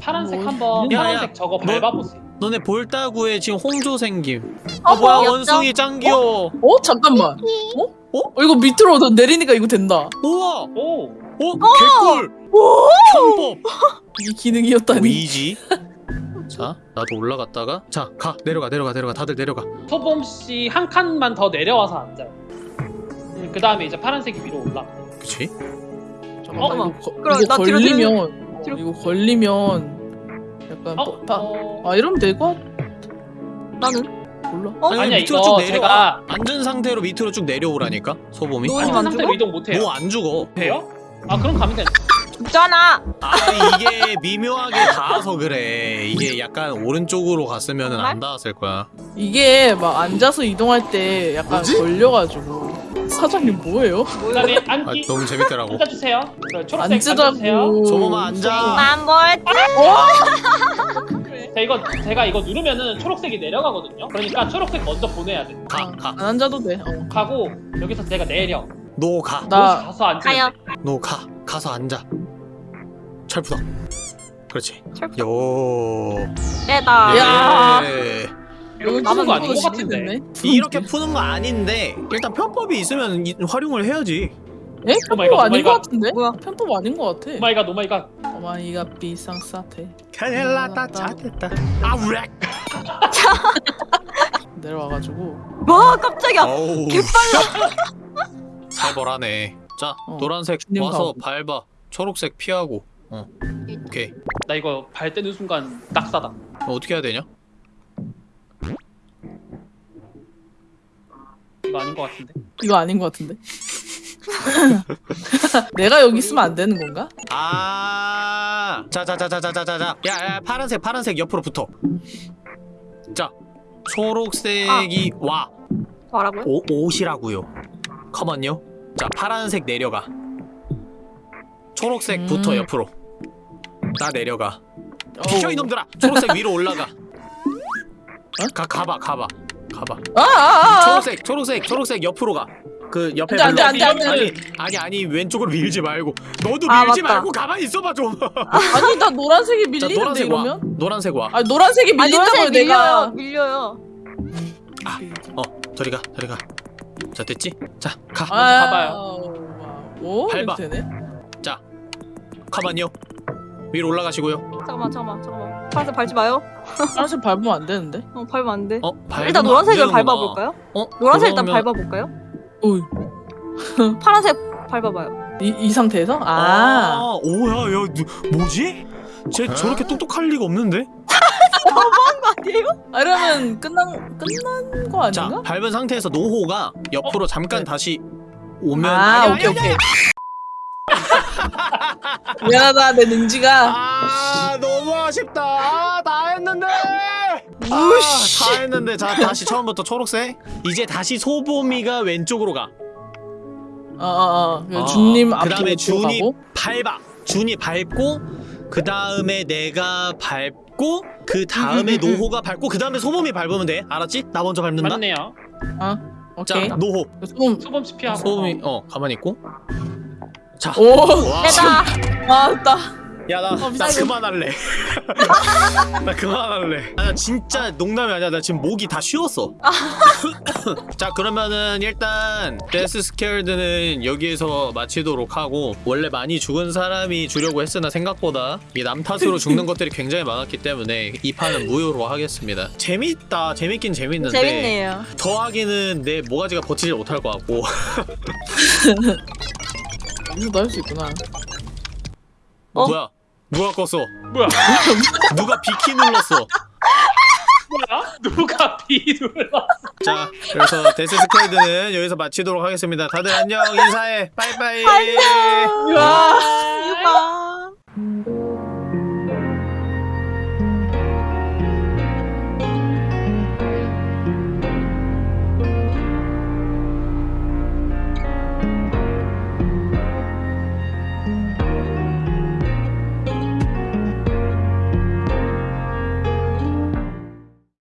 파란색 뭐, 한번 야, 야. 파란색 저거 뭐? 밟아보세요. 너네 볼따구에 지금 홍조 생김. 아, 어, 뭐야, 귀엽죠? 원숭이 짱 귀여워. 어 잠깐만. 어? 어 이거 밑으로 너 내리니까 이거 된다. 우와, 오. 어, 개꿀. 편법. [laughs] 이게 기능이었다니. 위지. 자, 나도 올라갔다가 자, 가 내려가 내려가 내려가 다들 내려가. 소범 씨 한 칸만 더 내려와서 앉아요. 그 다음에 이제 파란색이 위로 올라. 그치? 잠깐만 어? 이거, 거, 그럼 이거 걸리면 뒤로. 이거 걸리면 약간 어? 뭐, 다, 어... 아 이러면 될것 나는 몰라. 어? 아니, 아니야, 밑으로 이거 쭉 내려와. 제가- 앉은 상태로 밑으로 쭉 내려오라니까 소범이. 너- 앉은 안 상태로 죽어? 이동 못해요. 너안 죽어. 돼요? 아 그럼 가면 돼. 있잖아. 아 이게 미묘하게 닿아서 그래 이게 약간 오른쪽으로 갔으면 안 닿았을 거야 이게 막 앉아서 이동할 때 약간 걸려가지고 사장님 뭐예요? 그다음에 [laughs] 아 앉기 너무 재밌더라고 앉아주세요. 초록색. 앉으라고 소범아 앉아 만볼 자 이거 제가 이거 누르면은 초록색이 내려가거든요. 그러니까 초록색 먼저 보내야 돼. 가 가 안 앉아도 돼 어. 가고 여기서 제가 내려. 너 가. 나- 가서 가요. 돼. 너 가. 가서 앉아. 철푸덕. 그렇지. 철푸덕. 요. 빼다. 야. 예. 이거 나만 푸는 거 아닌 것 이거 같은데. 이렇게 푸는 거 아닌데 일단 편법이 있으면 이- 활용을 해야지. 에? 편법 oh 아닌 god. 같은데? 뭐야? 편법 아닌 것 같아 오마이갓 오마이갓. oh my god 비상사태 큰일 났다. 잘됐다. 아 우렉. [laughs] 내려와가지고 와 깜짝이야. 어우. 개빨라. 살벌하네. 자 어, 노란색 와서 가고. 밟아. 초록색 피하고. 어. 오케이. 나 이거 발 떼는 순간 낙사다. 어, 어떻게 해야 되냐? 이거 아닌 것 같은데. 이거 아닌 것 같은데 [laughs] 내가 여기 있으면 안 되는 건가? 아. 자자자자자자자자. 야, 야 파란색 파란색 옆으로 붙어. 자. 초록색이 와. 뭐라고요? 오, 옷이라고요. 컴온요. 자, 파란색 내려가. 초록색 음. 붙어 옆으로. 나 내려가. 비켜. 이놈들아. 초록색 위로 올라가. 어? 가 가봐 가봐 가봐. 아, 아, 아, 아. 초록색 초록색 초록색 옆으로 가. 그 옆에 안 돼, 안 돼, 안 돼, 아니 안 아니 아니 왼쪽으로 밀지 말고 너도 아, 밀지 맞다. 말고 가만히 있어봐 좀. 아니 나 노란색이 자 밀리는데 노란색 와. 이러면? 노란색 와. 아니 노란색이 아니 밀린다고요 노란색 내가 밀려요. 밀려요. 어 저리 가 저리 가. 자 됐지? 자 가. 먼저 가봐요. 아, 오 밟아. 이렇게 되네 자 가만요. 위로 올라가시고요. 잠깐만 잠깐만 잠깐만. 파란색 밟지 마요. 파란색 밟으면 안 되는데 어 밟으면 안 돼. 어 밟으면 일단 안 노란색을. 밟아볼까요? 어 노란색 일단 그러면- 밟아볼까요? 오이 [laughs] 파란색 밟아봐요. 이, 이 상태에서? 아, 아, 오야, 야, 누, 뭐지? 쟤 저렇게 똑똑할 리가 없는데? 아니에요? 아 이러면 끝난 끝난 거 자, 아닌가? 밟은 상태에서 노호가 옆으로 잠깐 네. 다시 오면 아 아니, 오케이 아니, 아니, 오케이 [laughs] 미안하다 내 능지가 아, 너무 아쉽다. 아, 다 했는데. 아, 다 했는데. 자, 다시 처음부터 초록색. 이제 다시 소보미가 왼쪽으로 가. 어어어 어, 준님 앞으로 그다음에 준이 밟아. 준이 밟고 그 다음에 내가 밟고 그 다음에 음, 음, 음. 노호가 밟고 그 다음에 소범이 밟으면 돼. 알았지? 나 먼저 밟는다. 맞네요. 자, 오케이 노호. 소금 소범 씨 피하고. 소범이 어 가만히 있고. 자. 오 와. 빼다. 아따 야, 나, 어, 나 미안해. 그만할래. [laughs] 나 그만할래. 아, 나 진짜 농담이 아니야. 나 지금 목이 다 쉬었어. [laughs] 자, 그러면은 일단 Death Squared는 여기에서 마치도록 하고 원래 많이 죽은 사람이 주려고 했으나 생각보다 이남 탓으로 죽는 [laughs] 것들이 굉장히 많았기 때문에 이 판은 무효로 하겠습니다. 재밌다. 재밌긴 재밌는데 재밌네요. 더 하기는 내 모가지가 버티지 못할 것 같고 여기서도 할 수 있구나 어? 뭐야? 누가 껐어? 뭐야? [laughs] 누가 B키 눌렀어? 뭐야? 누가 B 눌러? 자, 그래서 Death Squared는 여기서 마치도록 하겠습니다. 다들 안녕, 인사해, 빠이빠이. 와